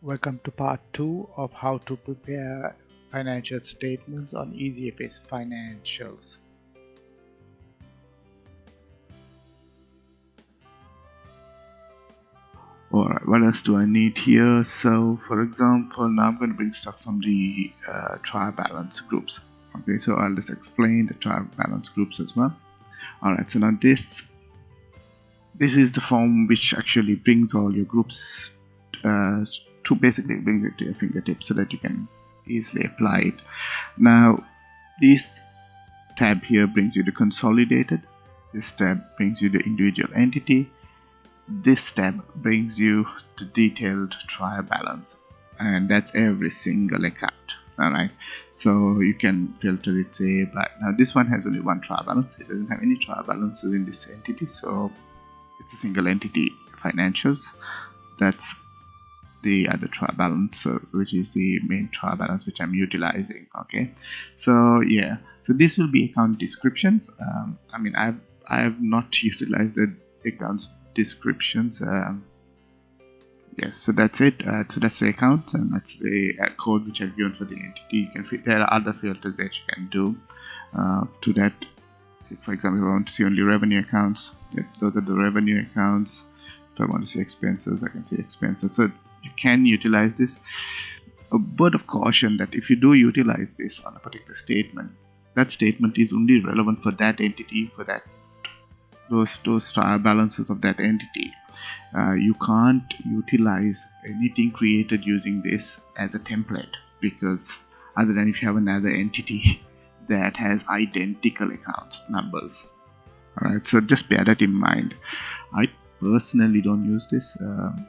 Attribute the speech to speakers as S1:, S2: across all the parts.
S1: Welcome to part 2 of how to prepare financial statements on EasyFS Financials.
S2: Alright, what else do I need here? So, for example, now I'm going to bring stuff from the uh, trial balance groups. Okay, so I'll just explain the trial balance groups as well. Alright, so now this this is the form which actually brings all your groups uh, to basically bring it to your fingertips so that you can easily apply it. Now this tab here brings you the consolidated this tab brings you the individual entity this tab brings you the detailed trial balance and that's every single account all right? So you can filter it say but now this one has only one trial balance it doesn't have any trial balances in this entity so it's a single entity financials that's the other trial balance uh, which is the main trial balance which I'm utilizing okay? So yeah so this will be account descriptions. Um, I mean I've I have not utilized the accounts descriptions um, yes so that's it. Uh, so that's the account and that's the uh, code which I've given for the entity. You can fit there are other filters that you can do uh, to that. For example if I want to see only revenue accounts those are the revenue accounts. If I want to see expenses I can see expenses. So you can utilize this. A word of caution that if you do utilize this on a particular statement that statement is only relevant for that entity for that those those trial balances of that entity. Uh, you can't utilize anything created using this as a template because other than if you have another entity that has identical accounts numbers. Alright so just bear that in mind. I personally don't use this um,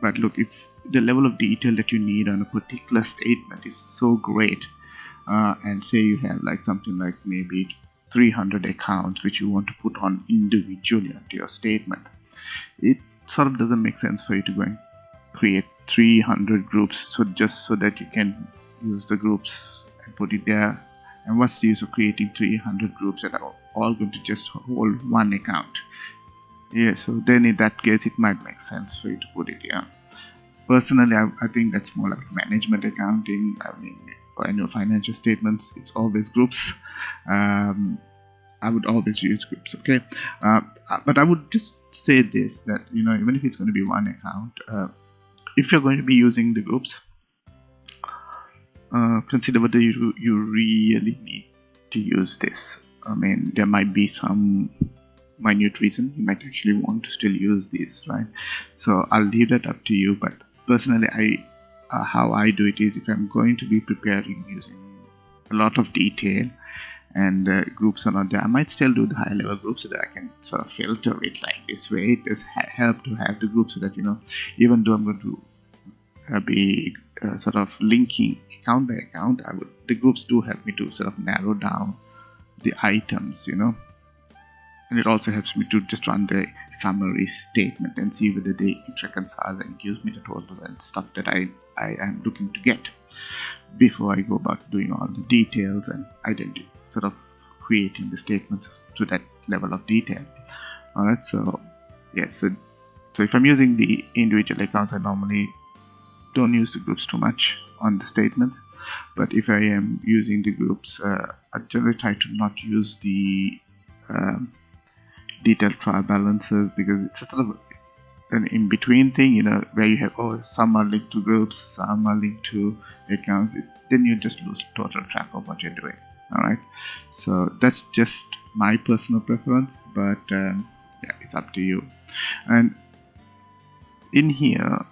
S2: but look if the level of detail that you need on a particular statement is so great uh, and say you have like something like maybe 300 accounts which you want to put on individually onto your statement it sort of doesn't make sense for you to go and create 300 groups so just so that you can use the groups and put it there. And what's the use of creating 300 groups that are all going to just hold one account yeah so then in that case it might make sense for you to put it here. Personally I, I think that's more like management accounting. I mean annual financial statements it's always groups. Um, I would always use groups okay? Uh, but I would just say this that you know even if it's going to be one account uh, if you're going to be using the groups uh, consider whether you, you really need to use this. I mean there might be some minute reason you might actually want to still use these right? So I'll leave that up to you but personally I uh, how I do it is if I'm going to be preparing using a lot of detail and uh, groups are not there I might still do the higher level groups so that I can sort of filter it like this way. It does help to have the group so that you know even though I'm going to uh, be uh, sort of linking account by account I would the groups do help me to sort of narrow down the items you know and it also helps me to just run the summary statement and see whether they reconcile and gives me the totals and stuff that I, I am looking to get before I go about doing all the details and identity sort of creating the statements to that level of detail. Alright so yes so, so if I'm using the individual accounts I normally don't use the groups too much on the statement. But if I am using the groups uh, I generally try to not use the um, detailed trial balances because it's a sort of an in-between thing you know where you have oh some are linked to groups some are linked to accounts. It, then you just lose total track of what you're doing all right? So that's just my personal preference but um, yeah it's up to you. And in here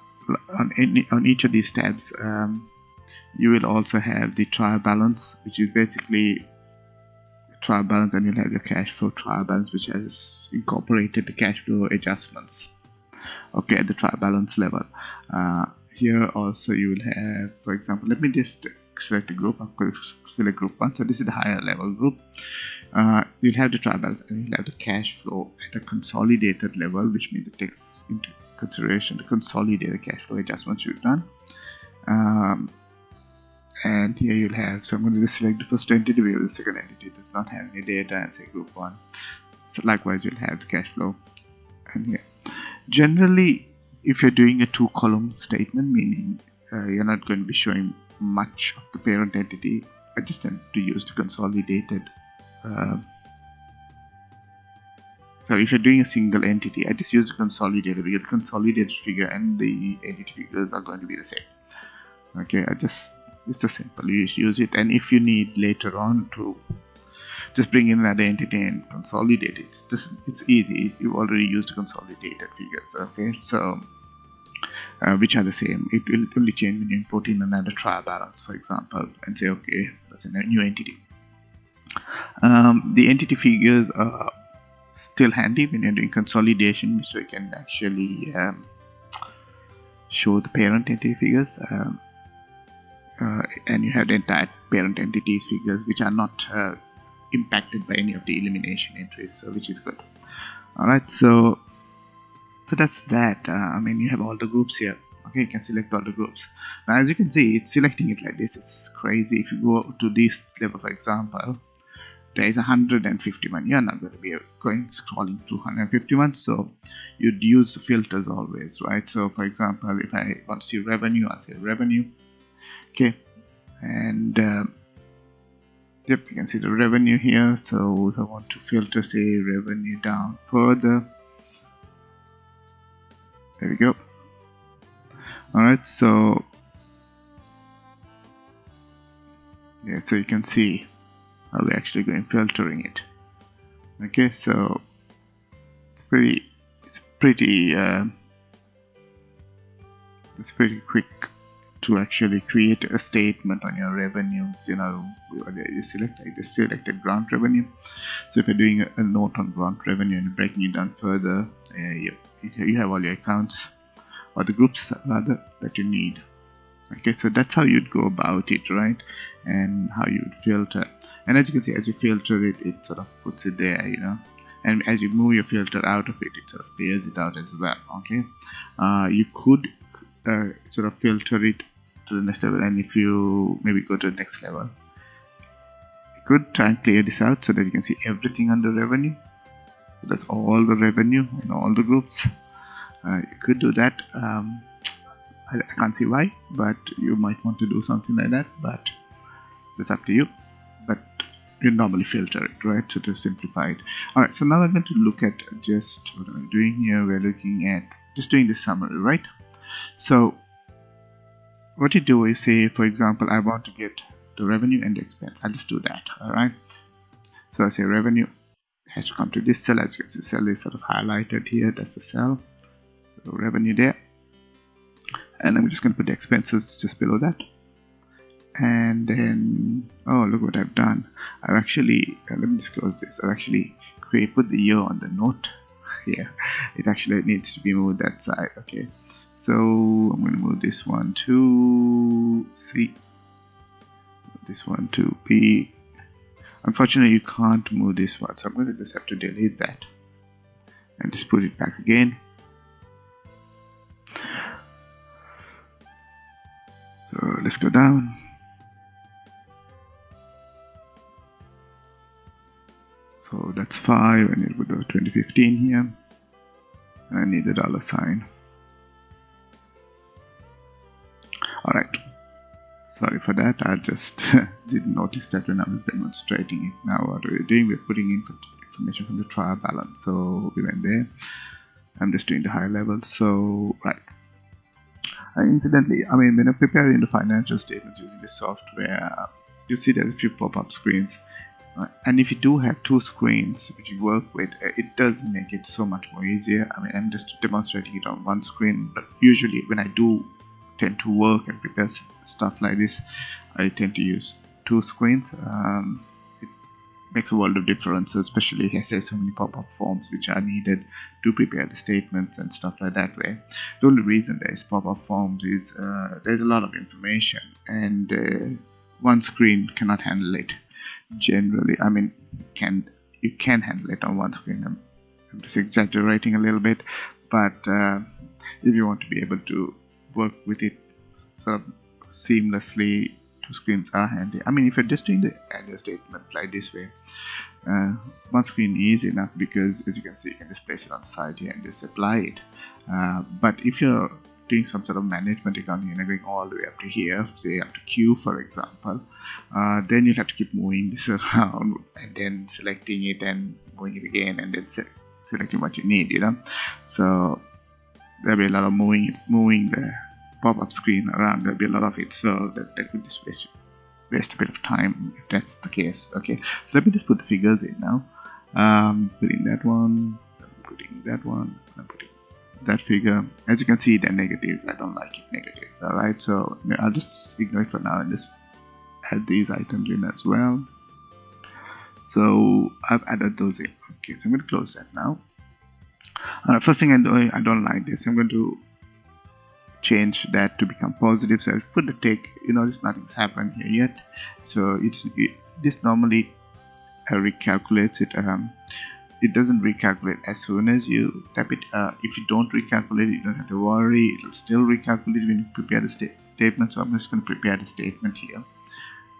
S2: on any on each of these tabs um, you will also have the trial balance which is basically trial balance and you'll have your cash flow trial balance which has incorporated the cash flow adjustments. Okay at the trial balance level. Uh, here also you will have for example let me just select a group. I'm going to select group one. So this is the higher level group. Uh, you'll have the trial balance and you'll have the cash flow at a consolidated level which means it takes into consideration the consolidated cash flow adjustments you've done. Um, and here you'll have so I'm going to select the first entity where the second entity. Does not have any data and say group 1 so likewise you'll have the cash flow. And here generally if you're doing a two column statement meaning uh, you're not going to be showing much of the parent entity I just tend to use the consolidated uh, so if you're doing a single entity I just use the consolidated because the consolidated figure and the entity figures are going to be the same. Okay I just it's the simple you just use it. And if you need later on to just bring in another entity and consolidate it it's just it's easy. You already used consolidated figures okay? So uh, which are the same? It will only change when you import in another trial balance for example and say okay that's a new entity. Um, the entity figures are still handy when you're doing consolidation so you can actually um, show the parent entity figures. Um, and you have the entire parent entities figures which are not uh, impacted by any of the elimination entries so which is good. Alright so so that's that. Uh, I mean you have all the groups here. Okay you can select all the groups. Now as you can see it's selecting it like this. It's crazy. If you go to this level for example there is 151 you're not going to be going scrolling to 151 so you'd use filters always right? So for example if I want to see revenue I'll say revenue okay. And uh, yep you can see the revenue here. So if I want to filter say revenue down further there we go. Alright so yeah so you can see how we're actually going filtering it. Okay so it's pretty it's pretty uh, it's pretty quick to actually create a statement on your revenue you know you select I just selected grant revenue. So if you're doing a, a note on grant revenue and breaking it down further uh, you, you have all your accounts or the groups rather that you need. Okay so that's how you'd go about it right? And how you would filter. And as you can see as you filter it it sort of puts it there you know. And as you move your filter out of it it sort of clears it out as well okay? Uh, you could uh, sort of filter it to the next level and if you maybe go to the next level you could try and clear this out so that you can see everything under revenue. So that's all the revenue in all the groups. Uh, you could do that um, I, I can't see why but you might want to do something like that but that's up to you. But you normally filter it right? So to simplify it. All right so now i'm going to look at just what i'm doing here? We're looking at just doing the summary right? So what you do is say? For example I want to get the revenue and the expense. I'll just do that alright so I say revenue has to come to this cell. As you can see cell is sort of highlighted here. That's the cell. So revenue there. And I'm just going to put the expenses just below that. And then oh look what I've done. I've actually uh, let me disclose this. I've actually create put the year on the note here. It actually needs to be moved that side. Okay so I'm going to move this one to C. This one to B unfortunately you can't move this one so I'm going to just have to delete that and just put it back again. So let's go down. So that's 5 and it would go 2015 here. And I need a dollar sign alright. Sorry for that. I just didn't notice that when I was demonstrating it. Now what we're doing we're putting in information from the trial balance so we went there. I'm just doing the high level. So right. Uh, incidentally I mean when I'm preparing the financial statements using the software you see there's a few pop-up screens. Right? and if you do have two screens which you work with uh, it does make it so much more easier. I mean I'm just demonstrating it on one screen but usually when I do tend to work and prepare stuff like this I tend to use two screens um, it makes a world of difference especially as there's so many pop-up forms which are needed to prepare the statements and stuff like that way the only reason there's pop-up forms is uh, there's a lot of information and uh, one screen cannot handle it generally I mean can you can handle it on one screen I'm, I'm just exaggerating a little bit but uh, if you want to be able to work with it sort of seamlessly two screens are handy I mean if you're just doing the annual statement like this way uh, one screen is enough because as you can see you can just place it on the side here and just apply it. Uh, but if you're doing some sort of management accounting and going all the way up to here say up to Q for example uh, then you'll have to keep moving this around and then selecting it and moving it again and then se selecting what you need you know. So there'll be a lot of moving moving the pop-up screen around there'll be a lot of it so that, that could just waste waste a bit of time if that's the case okay? So let me just put the figures in now. Um, putting that one I'm putting that one I'm putting that figure. As you can see they're negatives. I don't like it negatives alright so I'll just ignore it for now and just add these items in as well. So I've added those in. Okay so I'm going to close that now. Uh, first thing I do I don't like this I'm going to change that to become positive. So put the tick you notice nothing's happened here yet. So it's it, this normally uh, recalculates it um, it doesn't recalculate as soon as you tap it uh, if you don't recalculate you don't have to worry. It'll still recalculate when you prepare the sta statement. So I'm just going to prepare the statement here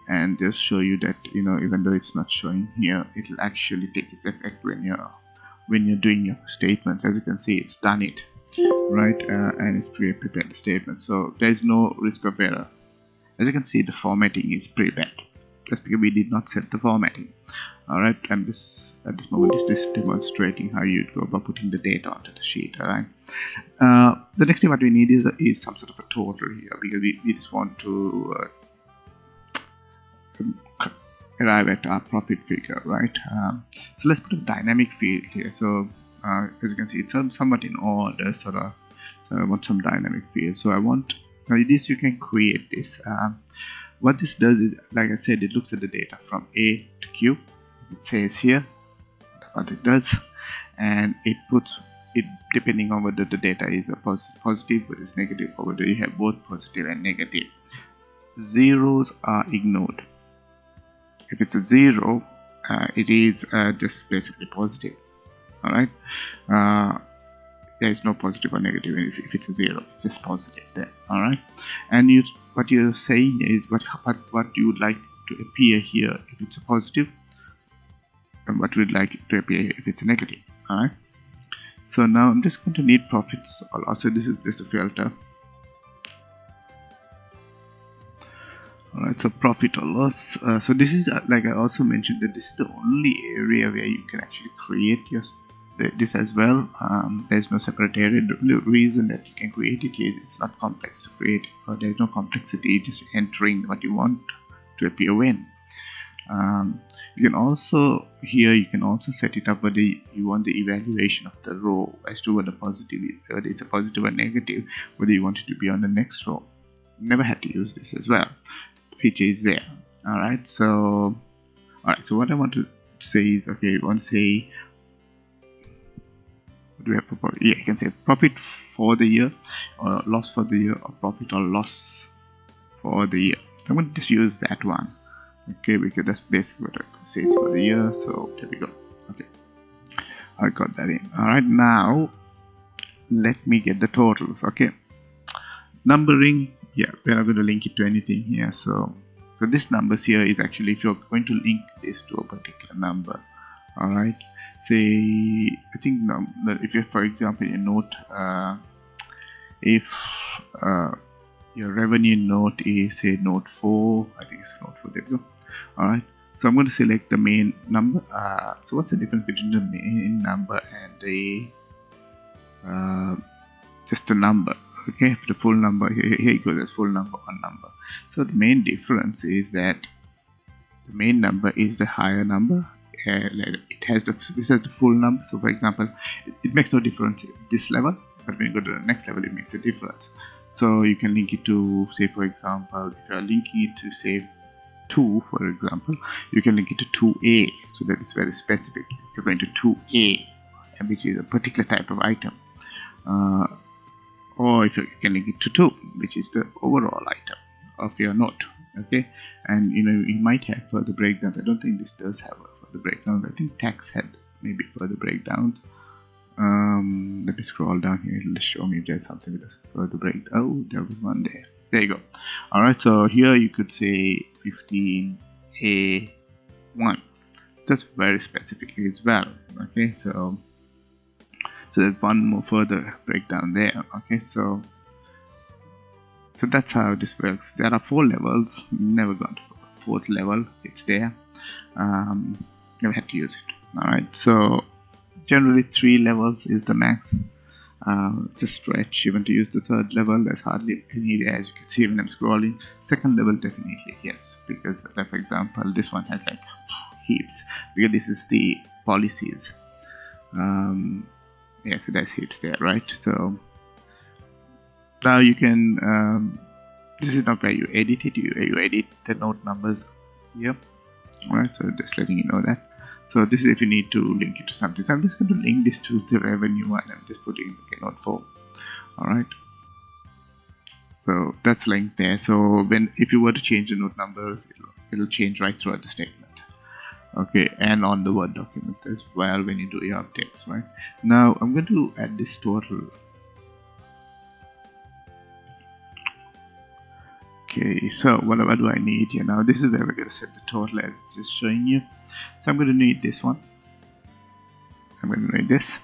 S2: and just show you that you know even though it's not showing here it'll actually take its effect when you're when you're doing your statements. As you can see it's done it right uh, and it's pre-prepared statement. So there is no risk of error. As you can see the formatting is pretty bad that's because we did not set the formatting. All right and this at this moment is just demonstrating how you go about putting the data onto the sheet all right uh, the next thing what we need is, is some sort of a total here because we, we just want to uh, um, arrive at our profit figure right? Um, so let's put a dynamic field here. So uh, as you can see it's somewhat in order sort of so I want some dynamic field so I want now this you can create this. Um, what this does is like I said it looks at the data from A to Q. It says here what it does and it puts it depending on whether the data is positive or it's negative or whether you have both positive and negative zeros are ignored. If it's a zero uh, it is uh, just basically positive all right uh, there is no positive or negative. If, if, it's a zero it's just positive there. All right and you what you're saying is what what what you would like to appear here if it's a positive and what we'd like to appear if it's a negative. All right so now i'm just going to need profits also. This is just a filter. Alright, so profit or loss. Uh, so this is uh, like I also mentioned that this is the only area where you can actually create your this as well. Um, there's no separate area. The reason that you can create it is it's not complex to create, or there's no complexity. Just entering what you want to appear when. Um, you can also here you can also set it up whether you want the evaluation of the row as to whether positive whether it's a positive or negative whether you want it to be on the next row never had to use this as well feature is there all right so all right so what i want to say is okay to say do we have profit yeah you can say profit for the year or loss for the year or profit or loss for the year. I'm going to just use that one. Okay because that's basically what i say it's for the year so there we go. Okay. I got that in. All right now let me get the totals okay? Numbering yeah we're not going to link it to anything here so so this numbers here is actually if you're going to link this to a particular number all right say i think if you for example you note uh, if uh, your revenue note is say note 4 i think it's note 4 there we go. All right so i'm going to select the main number uh, so what's the difference between the main number and the uh, just a number? Okay the full number here, here you go there's full number one number. So the main difference is that the main number is the higher number it has the this has the full number. So for example it, it, makes no difference this level but when you go to the next level it makes a difference. So you can link it to say for example if you are linking it to say 2 for example you can link it to 2a so that is very specific. You're going to 2a which is a particular type of item uh, or if you can link it to 2 which is the overall item of your note okay? And you know you might have further breakdowns. I don't think this does have further breakdowns i think tax had maybe further breakdowns. Um, let me scroll down here. It'll show me if there's something with a further breakdown. Oh there was one there. There you go. All right so here you could say 15a1 that's very specifically as well okay? So so there's one more further breakdown there okay? So so that's how this works. There are four levels. Never got to fourth level. It's there. Um, never had to use it. All right so generally three levels is the max. Uh, it's a stretch. Even to use the third level there's hardly any as you can see when I'm scrolling. Second level definitely yes. Because like for example this one has like heaps. Because this is the policies. Um, yeah so there's heaps there right? So now you can um, this is not where you edit it. You, you edit the node numbers here. Alright so just letting you know that. So this is if you need to link it to something. So i'm just going to link this to the revenue and i'm just putting okay node 4 all right so that's linked there. So when if you were to change the node numbers it'll, it'll change right throughout the statement. Okay and on the word document as well when you do your updates right? Now i'm going to add this total okay so what, do I need here? Now this is where we're going to set the total as it's just showing you. So I'm going to need this one. I'm going to need this.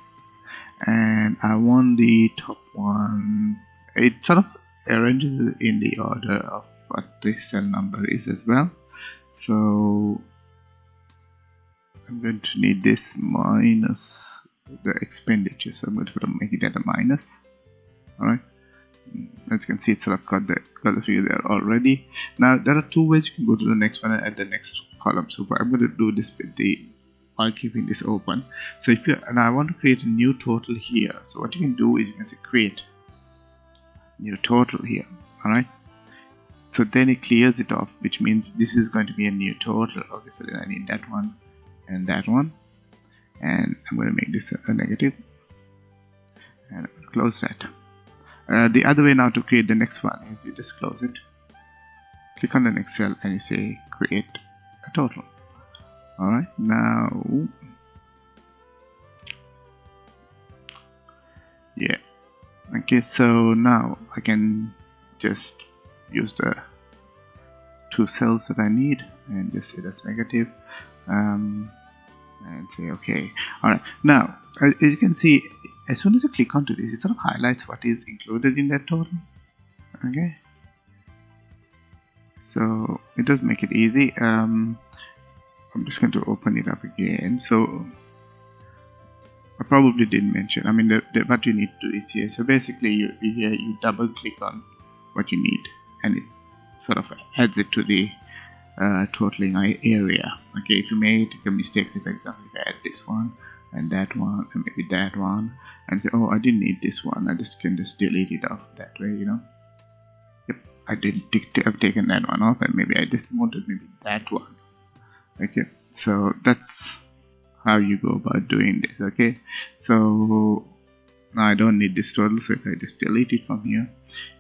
S2: And I want the top one. It sort of arranges in the order of what the cell number is as well. So I'm going to need this minus the expenditure. So I'm going to make it at a minus. Alright as you can see it's of got the got the figure there already. Now there are two ways you can go to the next one and add the next column. So I'm going to do this with the while keeping this open. So if you and I want to create a new total here. So what you can do is you can say create new total here alright? So then it clears it off which means this is going to be a new total. Okay so then I need that one and that one. And I'm going to make this a negative. And close that uh, the other way now to create the next one is you just close it. Click on the next cell and you say create a total. Alright now yeah. Okay so now I can just use the two cells that I need and just say that's negative um, and say okay. Alright now as you can see as soon as you click onto this it sort of highlights what is included in that total okay. So it does make it easy. Um, I'm just going to open it up again. So I probably didn't mention I mean the, the, what you need to do is here. So basically you, here you double click on what you need and it sort of adds it to the uh, totaling area. Okay if you made mistakes if for example if I add this one and that one and maybe that one and say oh I didn't need this one. I just can just delete it off that way you know? Yep I did. I've taken that one off and maybe I just wanted maybe that one. Okay so that's how you go about doing this okay? So now I don't need this total so if I just delete it from here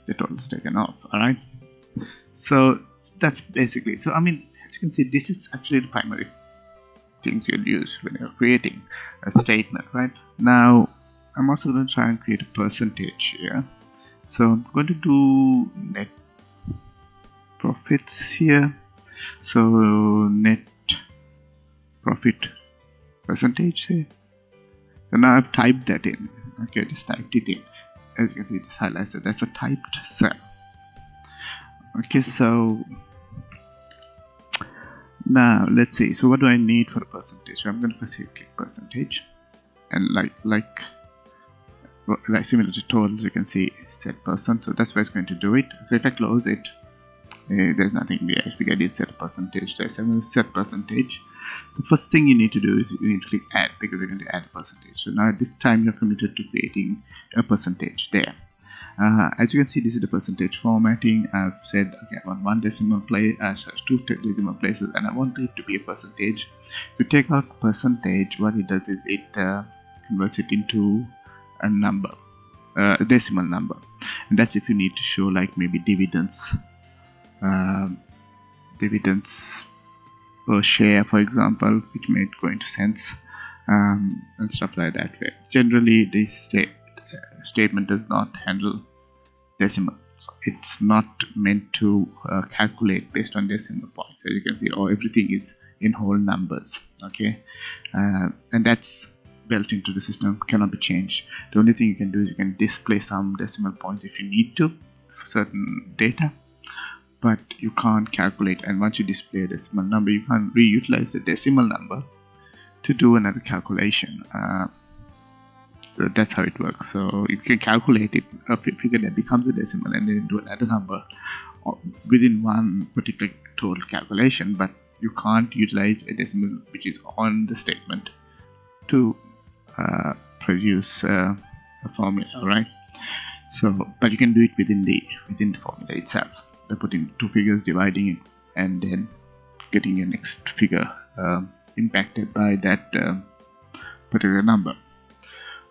S2: the total is taken off alright? So that's basically so I mean as you can see this is actually the primary things you'll use when you're creating a statement right? Now I'm also going to try and create a percentage here. So I'm going to do net profits here. So net profit percentage say. So now I've typed that in. Okay just typed it in. As you can see this highlights that that's a typed cell. Okay so now let's see. So what do I need for a percentage? I'm going to say click percentage. And like like like similar to totals you can see set percent. So that's where it's going to do it. So if I close it uh, there's nothing there because I did set percentage. There so I'm going to set percentage. The first thing you need to do is you need to click add because we're going to add percentage. So now at this time you're committed to creating a percentage there uh, as you can see this is the percentage formatting. I've said okay I want one decimal place uh, two decimal places and I want it to be a percentage. If you take out percentage what it does is it uh, converts it into a number uh, a decimal number. And that's if you need to show like maybe dividends um, dividends per share for example which may go into cents um, and stuff like that generally they state statement does not handle decimal. It's not meant to uh, calculate based on decimal points. As you can see or everything is in whole numbers okay? Uh, and that's built into the system cannot be changed. The only thing you can do is you can display some decimal points if you need to for certain data but you can't calculate. And once you display a decimal number you can't reutilize the decimal number to do another calculation. Uh, so that's how it works. So you can calculate it. A figure that becomes a decimal and then do another number within one particular total calculation but you can't utilize a decimal which is on the statement to uh, produce uh, a formula right? So but you can do it within the within the formula itself. By putting two figures dividing it and then getting your next figure um, impacted by that uh, particular number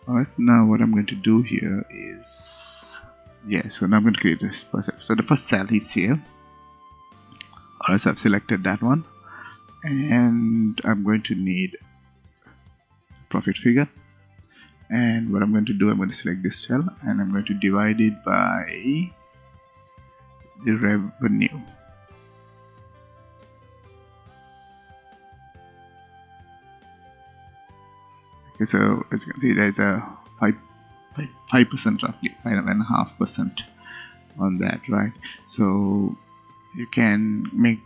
S2: alright now what I'm going to do here is yeah so now I'm going to create this so the first cell is here. Alright so I've selected that one and I'm going to need profit figure. And what I'm going to do I'm going to select this cell and I'm going to divide it by the revenue okay so as you can see there's a 5 5 percent roughly five and a half percent on that right? So you can make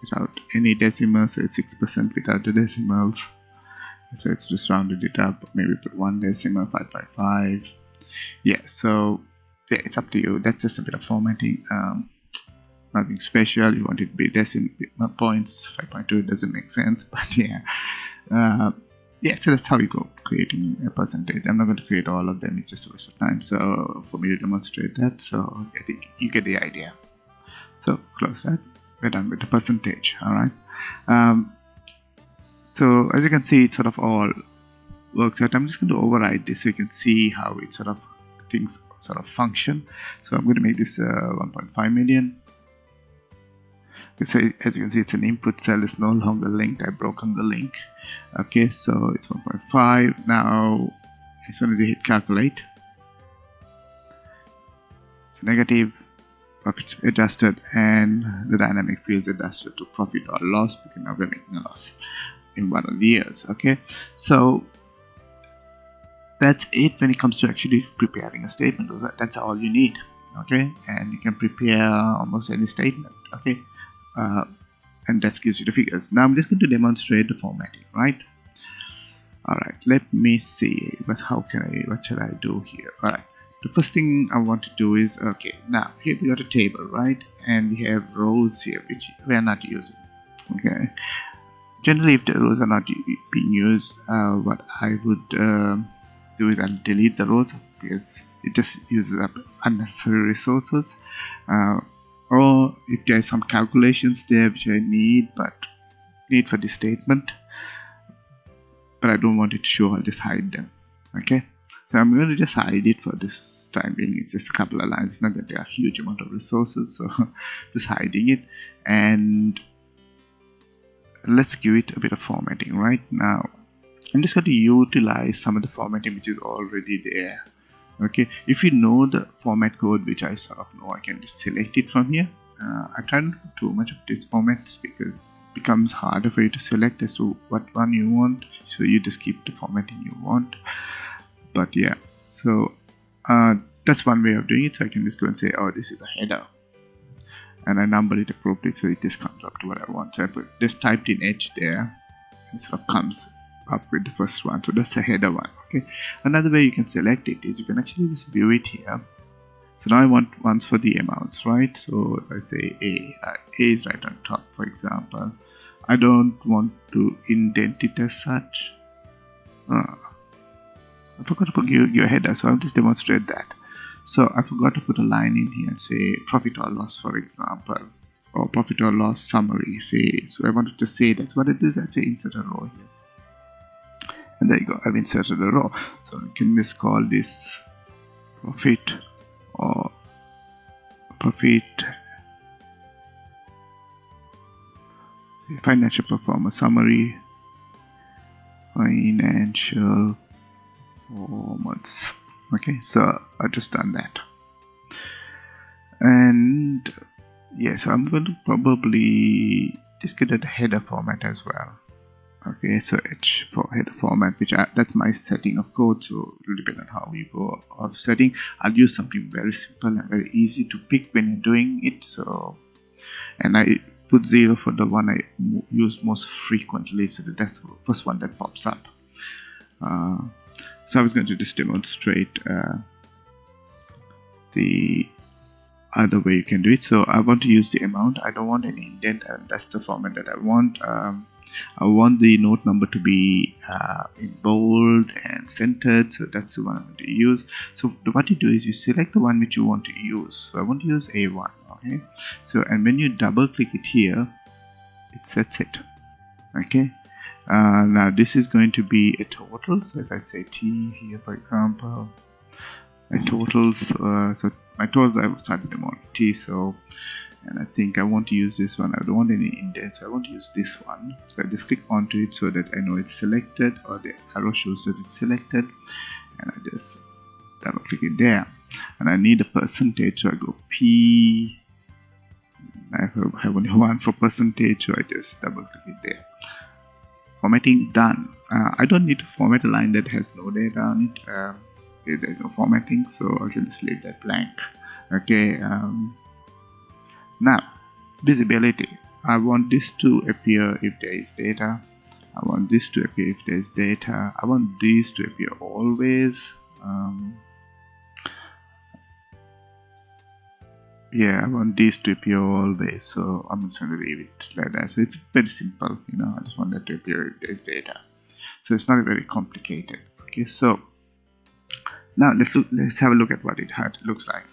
S2: without any decimals so it's 6% without the decimals. So it's just rounded it up maybe put one decimal 5.5 yeah so yeah it's up to you. That's just a bit of formatting um, nothing special. You want it to be decimal points 5.2 doesn't make sense but yeah. Uh, yeah so that's how you go creating a percentage. I'm not going to create all of them it's just a waste of time. So for me to demonstrate that so i think you get the idea. So close that. We're done with the percentage all right um, so as you can see it sort of all works out. I'm just going to override this so you can see how it sort of things sort of function. So i'm going to make this uh, 1.5 million so as you can see it's an input cell. Is no longer linked. I've broken the link. Okay so it's 1.5 now as soon as you hit calculate. It's negative profits adjusted and the dynamic fields adjusted to profit or loss because now we're making a loss in one of the years. Okay so that's it when it comes to actually preparing a statement. That's all you need. Okay and you can prepare almost any statement. Okay uh, and that gives you the figures. Now I'm just going to demonstrate the formatting right? Alright let me see but how can I what should I do here? Alright the first thing I want to do is okay now here we got a table right? And we have rows here which we are not using okay? Generally if the rows are not being used uh, what I would uh, do is I'll delete the rows. Because it just uses up unnecessary resources. Uh, or if there are some calculations there which I need but need for this statement but I don't want it to show I'll just hide them okay? So I'm going to just hide it for this time being. It's just a couple of lines not that there are huge amount of resources so just hiding it. And let's give it a bit of formatting right now. I'm just going to utilize some of the formatting which is already there okay if you know the format code which I sort of know I can just select it from here. Uh, I try not to do too much of these formats because it becomes harder for you to select as to what one you want. So you just keep the formatting you want. But yeah so uh, that's one way of doing it. So I can just go and say oh this is a header. And I number it appropriately so it just comes up to what I want. So I put just typed in H there. And it sort of comes up with the first one. So that's a header one okay? Another way you can select it is you can actually just view it here. So now I want ones for the amounts right? So if I say A uh, A is right on top for example. I don't want to indent it as such. Uh, I forgot to put your, your header so I'll just demonstrate that. So I forgot to put a line in here and say profit or loss for example or profit or loss summary. Say so I wanted to say that's what it is. I say insert a row here and there you go. I've inserted a row. So I can just call this profit or profit financial performance summary financial performance. Okay so I've just done that. And yeah so I'm going to probably just get a header format as well okay so h for header format which I, that's my setting of code so it will depend on how you go of setting. I'll use something very simple and very easy to pick when you're doing it so and I put zero for the one I use most frequently so that's the first one that pops up. Uh, so I was going to just demonstrate uh, the other way you can do it. So I want to use the amount. I don't want any indent and that's the format that I want. Um, I want the note number to be uh, in bold and centered so that's the one I'm going to use. So what you do is you select the one which you want to use. So I want to use A1 okay? So and when you double click it here it sets it okay? Uh, now this is going to be a total. So if I say T here for example my totals uh, so my totals I was starting them on T so and I think I want to use this one. I don't want any indent so I want to use this one. So I just click onto it so that I know it's selected or the arrow shows that it's selected. And I just double click it there. And I need a percentage so I go P. I have only one for percentage so I just double click it there. Formatting done. Uh, I don't need to format a line that has no data on it. Uh, there's no formatting so I can just leave that blank. Okay um, now visibility I want this to appear if there is data. I want this to appear if there is data. I want these to appear always. Um, yeah I want these to appear always. So I'm just going to leave it like that. So it's very simple you know. I just want that to appear if there's data. So it's not very complicated. Okay so now let's look let's have a look at what it had looks like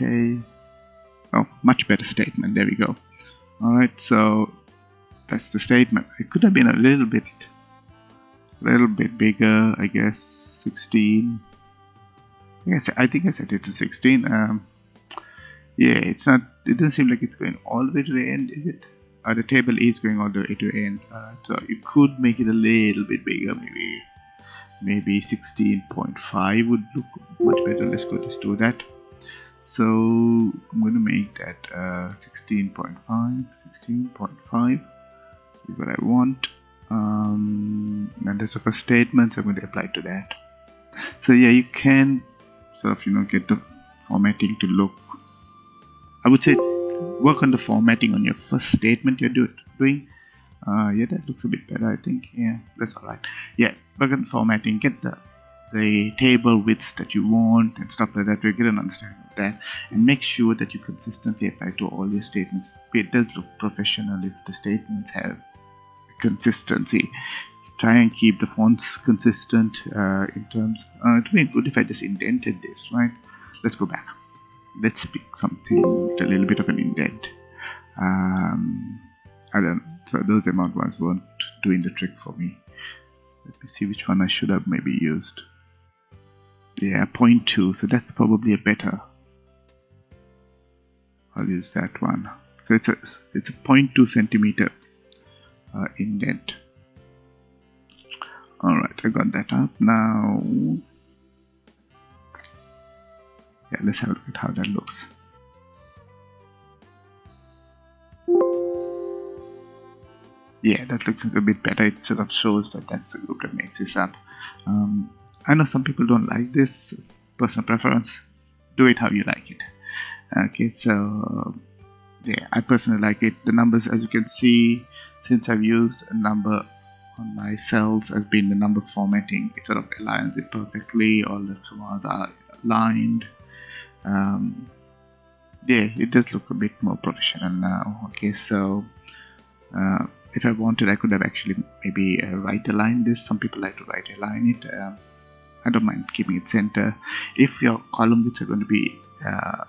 S2: okay. Oh much better statement. There we go. Alright so that's the statement. It could have been a little bit a little bit bigger I guess 16 I guess I think I set it to 16 um, yeah it's not it doesn't seem like it's going all the way to the end is it? Uh, the table is going all the way to the end. So you could make it a little bit bigger maybe maybe 16.5 would look much better. Let's go Let's do that so I'm going to make that 16.5 uh, 16.5 is what I want. Um, and there's a first statement so I'm going to apply to that. So yeah you can sort of you know get the formatting to look I would say work on the formatting on your first statement you're do doing. Uh, yeah that looks a bit better I think. Yeah that's alright yeah work on formatting get the the table widths that you want and stuff like that to get an understanding of that and make sure that you consistently apply to all your statements. It does look professional if the statements have consistency. Try and keep the fonts consistent uh, in terms uh, it would be good if I just indented this right? Let's go back. Let's pick something with a little bit of an indent. Um, I don't so those amount ones weren't doing the trick for me. Let me see which one I should have maybe used yeah 0.2 so that's probably a better. I'll use that one. So it's a it's a 0.2 centimeter uh, indent alright I got that up. Now yeah let's have a look at how that looks. Yeah that looks a bit better. It sort of shows that that's the group that makes this up. Um, I know some people don't like this personal preference. Do it how you like it. Okay so yeah I personally like it. The numbers as you can see since I've used a number on my cells has been the number formatting. It sort of aligns it perfectly. All the commas are aligned. Um, yeah it does look a bit more professional now. Okay so uh, if I wanted I could have actually maybe uh, right aligned this. Some people like to right align it. Uh, I don't mind keeping it center. If your column widths are going to be uh,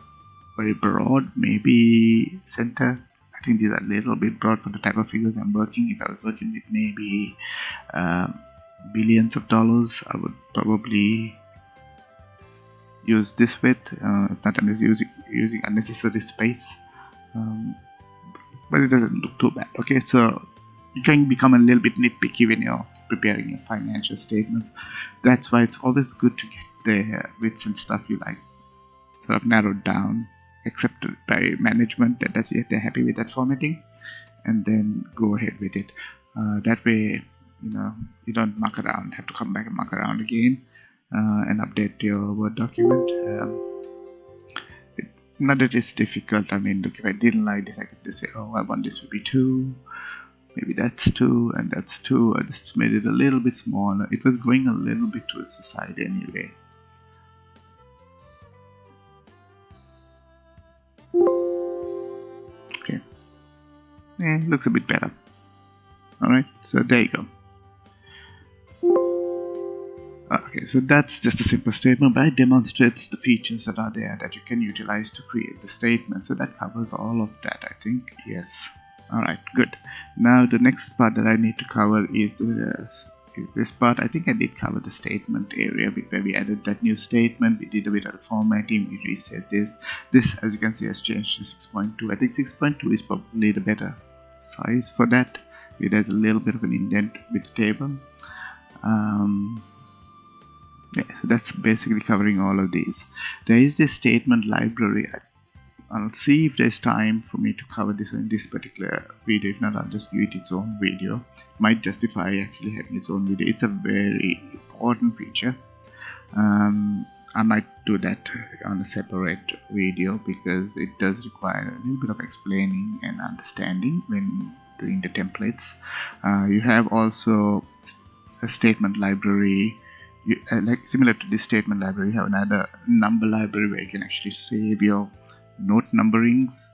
S2: very broad maybe center. I think these are a little bit broad for the type of figures I'm working. If I was working with maybe uh, billions of dollars I would probably use this width. Uh, not I'm just using, using unnecessary space. Um, but it doesn't look too bad. Okay so you can become a little bit nitpicky when you're preparing your financial statements. That's why it's always good to get the bits and stuff you like sort of narrowed down accepted by management that that's if they're happy with that formatting and then go ahead with it. Uh, that way you know you don't muck around have to come back and muck around again uh, and update your word document. Um, it, not that it's difficult. I mean look if I didn't like this I could just say oh I want this to be two maybe that's two and that's two. I just made it a little bit smaller. It was going a little bit towards the side anyway. Okay. Yeah looks a bit better. Alright so there you go. Ah, okay so that's just a simple statement but it demonstrates the features that are there that you can utilize to create the statement. So that covers all of that I think. Yes alright good. Now the next part that I need to cover is the this part. I think I did cover the statement area where we added that new statement. We did a bit of formatting. We reset this. This as you can see has changed to 6.2 I think 6.2 is probably the better size for that. It has a little bit of an indent with the table. Um, yeah, so that's basically covering all of these. There is this statement library I'll see if there's time for me to cover this in this particular video. If not I'll just give it its own video. Might justify actually having its own video. It's a very important feature. Um, I might do that on a separate video because it does require a little bit of explaining and understanding when doing the templates. Uh, you have also a statement library. You, uh, like similar to this statement library you have another number library where you can actually save your note numberings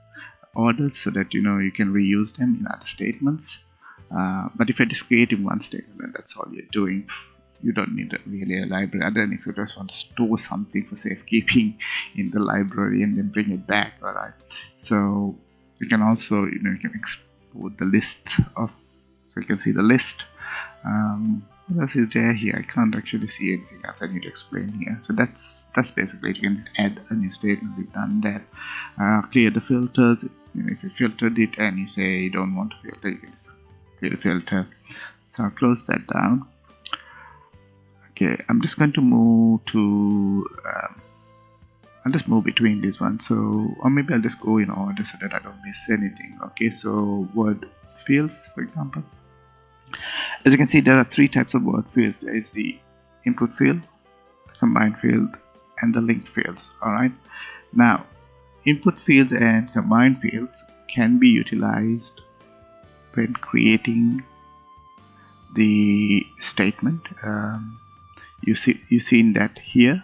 S2: orders so that you know you can reuse them in other statements. Uh, but if you're just creating one statement that's all you're doing. You don't need really a library. Other than if you just want to store something for safekeeping in the library and then bring it back all right so you can also you know you can export the list of so you can see the list. Um, what else is there here? I can't actually see anything else I need to explain here. So that's that's basically it. you can add a new statement. We've done that. Uh, clear the filters. If you filtered it and you say you don't want to filter you can just clear the filter. So I'll close that down. Okay I'm just going to move to um, I'll just move between these ones. So or maybe I'll just go in order so that I don't miss anything. Okay so word fields for example as you can see, there are three types of word fields. There is the input field, the combined field, and the linked fields. Alright. Now, input fields and combined fields can be utilized when creating the statement. Um, you see, you seen that here.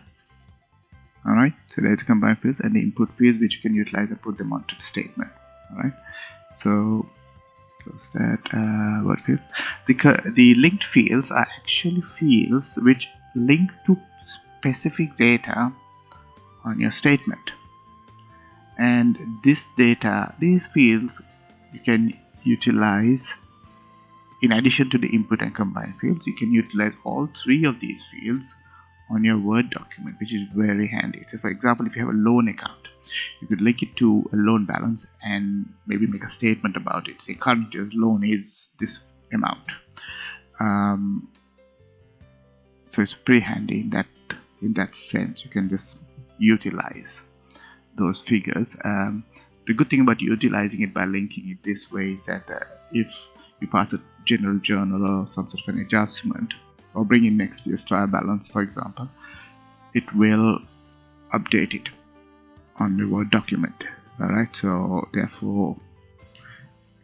S2: Alright, so there's combined fields and the input fields which you can utilize and put them onto the statement. Alright, so close that uh, word field the, the linked fields are actually fields which link to specific data on your statement. And this data these fields you can utilize in addition to the input and combine fields you can utilize all three of these fields on your word document which is very handy. So for example if you have a loan account you could link it to a loan balance and maybe make a statement about it. Say current year's loan is this amount. Um, so it's pretty handy in that in that sense. You can just utilize those figures. Um, the good thing about utilizing it by linking it this way is that uh, if you pass a general journal or some sort of an adjustment or bring in next year's trial balance for example it will update it on the Word document. Alright, so therefore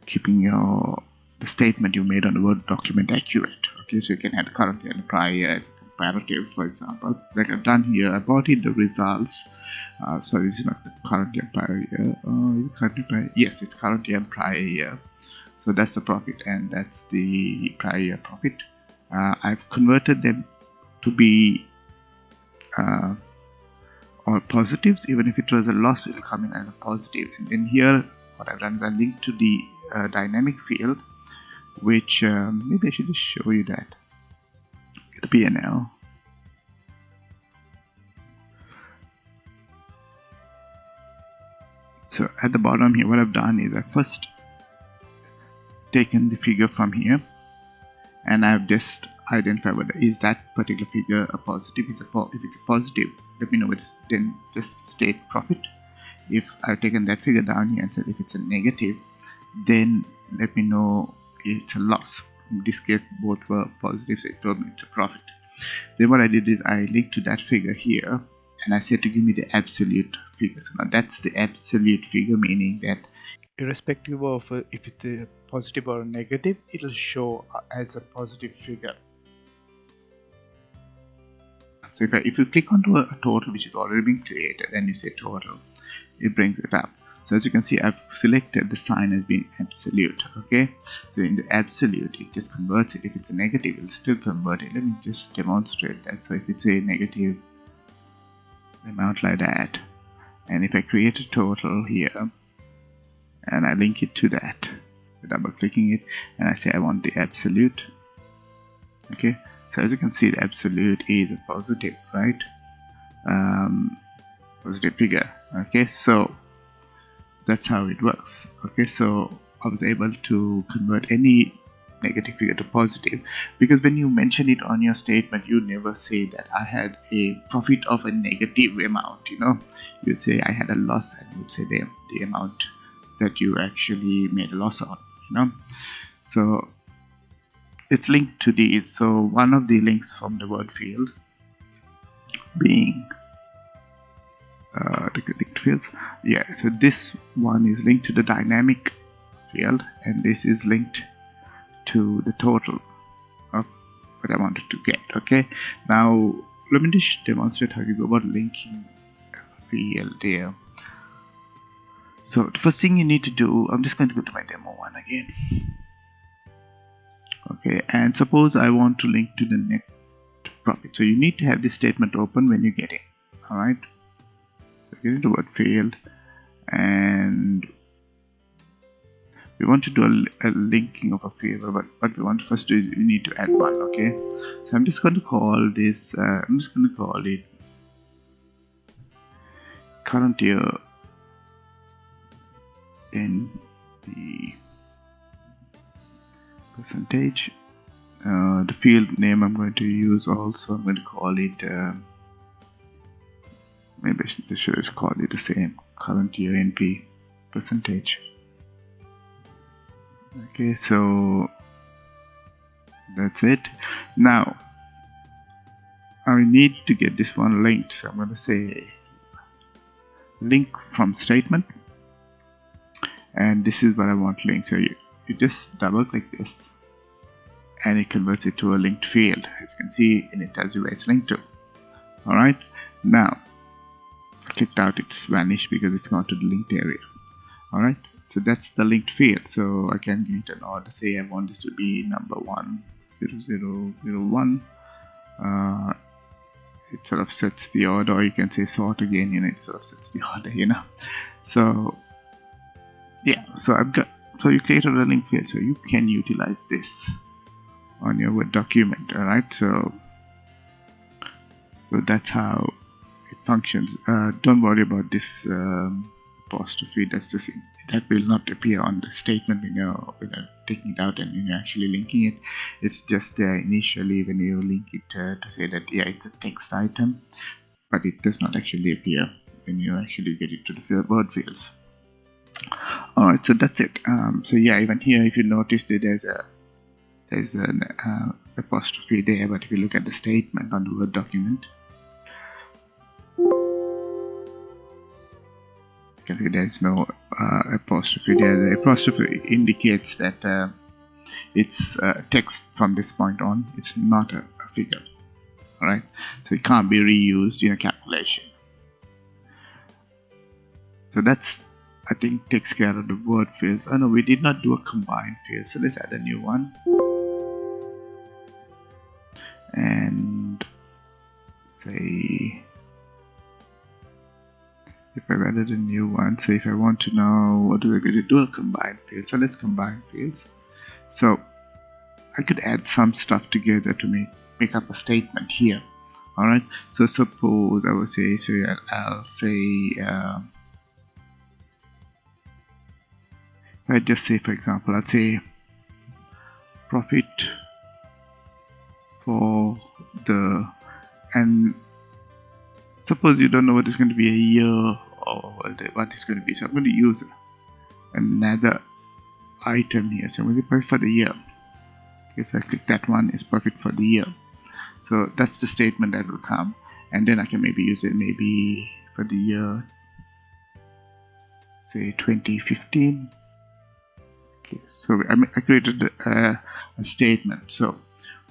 S2: keeping your the statement you made on the Word document accurate. Okay, so you can add current and prior as a comparative, for example. Like I've done here, I brought in the results. Uh, sorry, is not current year prior year. Uh, it current prior? Yes, it's current year and prior year. So that's the profit and that's the prior year profit. Uh, I've converted them to be uh, or positives even if it was a loss it will come in as a positive. And then here what I've done is I linked to the uh, dynamic field which um, maybe I should just show you that. The PNL so at the bottom here what I've done is I first taken the figure from here and I've just identified whether is that particular figure a positive? Is a if it's a positive let me know it's then just state profit. If I've taken that figure down here and said if it's a negative then let me know it's a loss. In this case both were positive so it told me it's a profit. Then what I did is I linked to that figure here and I said to give me the absolute figure. So now that's the absolute figure meaning that
S1: irrespective of uh, if it's a positive or negative it'll show uh, as a positive figure
S2: so if, I, if you click onto a total which is already been created and you say total. It brings it up. So as you can see I've selected the sign as being absolute okay? So in the absolute it just converts it. If it's a negative it'll still convert it. Let me just demonstrate that. So if it's a negative amount like that and if I create a total here and I link it to that double clicking it and I say I want the absolute okay so as you can see the absolute is a positive right? Um, positive figure. Okay so that's how it works. Okay so I was able to convert any negative figure to positive because when you mention it on your statement you never say that I had a profit of a negative amount you know? You'd say I had a loss and you'd say the, the amount that you actually made a loss on you know? So it's linked to these so one of the links from the word field being uh, the linked fields. Yeah so this one is linked to the dynamic field and this is linked to the total of what I wanted to get okay? Now let me just demonstrate how you go about linking field here. So the first thing you need to do I'm just going to go to my demo one again okay and suppose I want to link to the net profit. So you need to have this statement open when you get it alright? So get into word field and we want to do a, a linking of a field but what we want to first do is we need to add one okay? So I'm just going to call this uh, I'm just going to call it current year in the percentage. Uh, the field name I'm going to use also I'm going to call it uh, maybe I should just call it the same current year NP percentage. Okay so that's it. Now I need to get this one linked so I'm going to say link from statement. And this is what I want linked so you, you just double click this and it converts it to a linked field. As you can see and it tells you where it's linked to. Alright now clicked out it's vanished because it's gone to the linked area. Alright so that's the linked field. So I can get an order say I want this to be number one zero zero zero one. Uh, it sort of sets the order or you can say sort again know it sort of sets the order you know. So yeah so I've got so you created a link field. So you can utilize this on your Word document alright? So so that's how it functions. Uh, don't worry about this um, apostrophe. That's just that will not appear on the statement when you're, when you're taking it out and when you're actually linking it. It's just uh, initially when you link it uh, to say that yeah it's a text item but it does not actually appear when you actually get it to the word fields alright so that's it. Um, so yeah even here if you notice that there's a there's an uh, apostrophe there but if you look at the statement on the word document. You can see there's no uh, apostrophe there. The apostrophe indicates that uh, it's uh, text from this point on. It's not a, a figure. Alright? So it can't be reused in a calculation. So that's I think takes care of the word fields. Oh no, we did not do a combined field, so let's add a new one. And say if I've added a new one, so if I want to know what do I going to do a combined field, so let's combine fields. So I could add some stuff together to make make up a statement here. Alright, so suppose I will say so I'll say uh, let's just say for example let's say profit for the and suppose you don't know what is going to be a year or what is going to be. So I'm going to use another item here. So I'm going to put for the year. Okay so I click that one is perfect for the year. So that's the statement that will come. And then I can maybe use it maybe for the year say 2015 okay so I, created a, a statement. So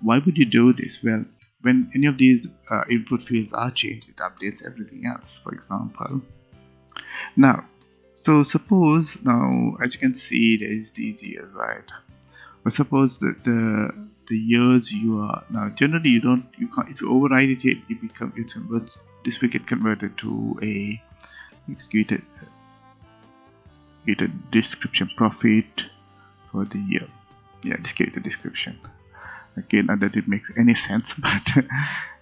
S2: why would you do this? Well when any of these uh, input fields are changed it updates everything else for example. Now so suppose now as you can see there is these years right? But suppose that the the years you are now generally you don't you can't if you override it you become it's this will get converted to a executed get a description profit for the year. Yeah just give it a description. Okay not that it makes any sense but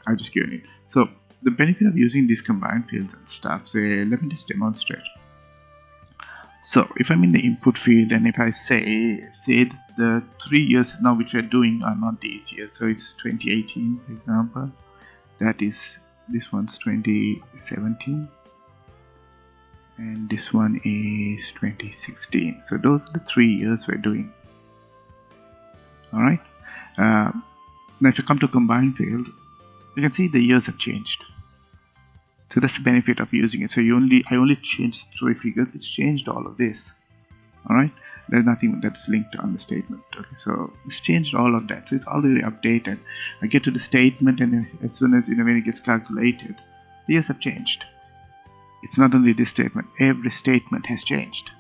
S2: I'll just give it. So the benefit of using these combined fields and stuff say let me just demonstrate. So if I'm in the input field and if I say said the three years now which we're doing are not these years so it's 2018 for example that is this one's 2017 and this one is 2016 so those are the three years we're doing. Alright? Uh, now if you come to combine field you can see the years have changed. So that's the benefit of using it. So you only I only changed three figures. It's changed all of this. Alright? There's nothing that's linked on the statement. Okay so it's changed all of that. So it's already updated. I get to the statement and as soon as you know when it gets calculated the years have changed it's not only this statement every statement has changed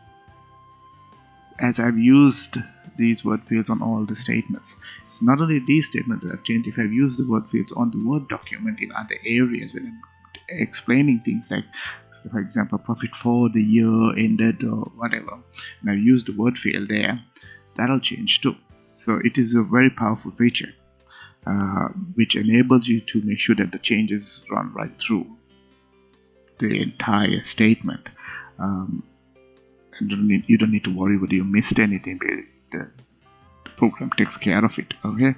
S2: as I've used these word fields on all the statements. It's not only these statements that have changed, if I've used the word fields on the Word document in other areas when I'm explaining things like for example profit for the year ended or whatever and I've used the word field there that'll change too so it is a very powerful feature uh, which enables you to make sure that the changes run right through the entire statement. Um, and don't need, you don't need to worry whether you missed anything the, the program takes care of it okay?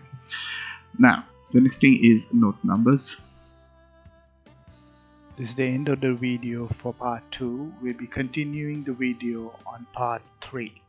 S2: Now the next thing is note numbers.
S1: This is the end of the video for part 2 we'll be continuing the video on part 3